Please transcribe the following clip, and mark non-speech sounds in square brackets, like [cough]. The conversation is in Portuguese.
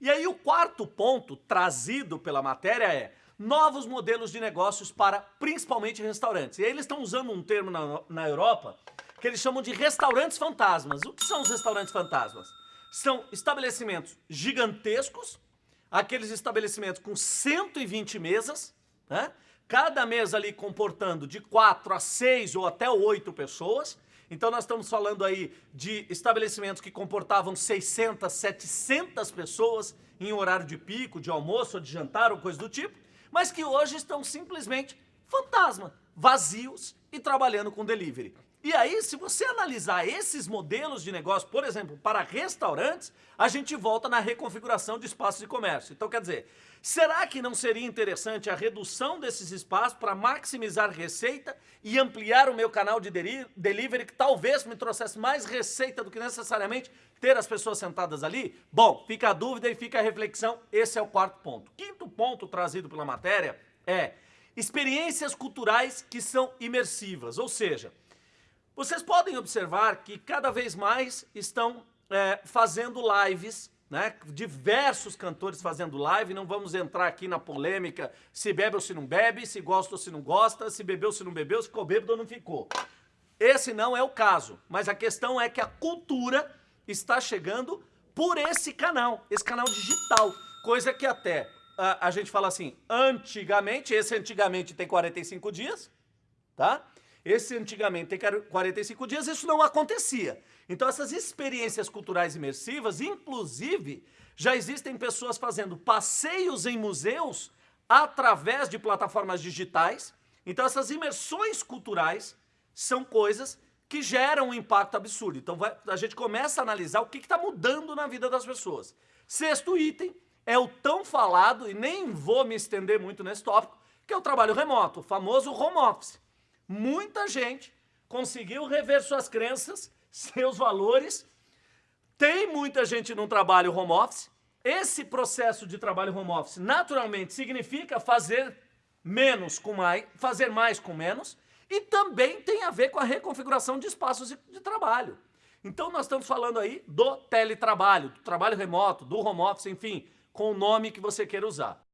E aí o quarto ponto trazido pela matéria é novos modelos de negócios para principalmente restaurantes. E aí eles estão usando um termo na, na Europa que eles chamam de restaurantes fantasmas. O que são os restaurantes fantasmas? São estabelecimentos gigantescos, aqueles estabelecimentos com 120 mesas, né? cada mesa ali comportando de 4 a 6 ou até 8 pessoas. Então nós estamos falando aí de estabelecimentos que comportavam 600, 700 pessoas em horário de pico, de almoço ou de jantar ou coisa do tipo, mas que hoje estão simplesmente fantasma, vazios e trabalhando com delivery. E aí, se você analisar esses modelos de negócio, por exemplo, para restaurantes, a gente volta na reconfiguração de espaços de comércio. Então, quer dizer, será que não seria interessante a redução desses espaços para maximizar receita e ampliar o meu canal de delivery, que talvez me trouxesse mais receita do que necessariamente ter as pessoas sentadas ali? Bom, fica a dúvida e fica a reflexão, esse é o quarto ponto. Quinto ponto trazido pela matéria é experiências culturais que são imersivas, ou seja, vocês podem observar que cada vez mais estão é, fazendo lives, né? diversos cantores fazendo live, não vamos entrar aqui na polêmica se bebe ou se não bebe, se gosta ou se não gosta, se bebeu ou se não bebeu, se ficou bêbado ou não ficou. Esse não é o caso, mas a questão é que a cultura está chegando por esse canal, esse canal digital, coisa que até a, a gente fala assim, antigamente, esse antigamente tem 45 dias, tá? Esse antigamente tem 45 dias, isso não acontecia. Então essas experiências culturais imersivas, inclusive, já existem pessoas fazendo passeios em museus através de plataformas digitais. Então essas imersões culturais são coisas que geram um impacto absurdo. Então vai, a gente começa a analisar o que está mudando na vida das pessoas. Sexto item é o tão falado, e nem vou me estender muito nesse tópico, que é o trabalho remoto, o famoso home office muita gente conseguiu rever suas crenças, [laughs] seus valores. Tem muita gente num trabalho home office. Esse processo de trabalho home office naturalmente significa fazer menos com mais, fazer mais com menos e também tem a ver com a reconfiguração de espaços de trabalho. Então nós estamos falando aí do teletrabalho, do trabalho remoto, do home office, enfim, com o nome que você queira usar.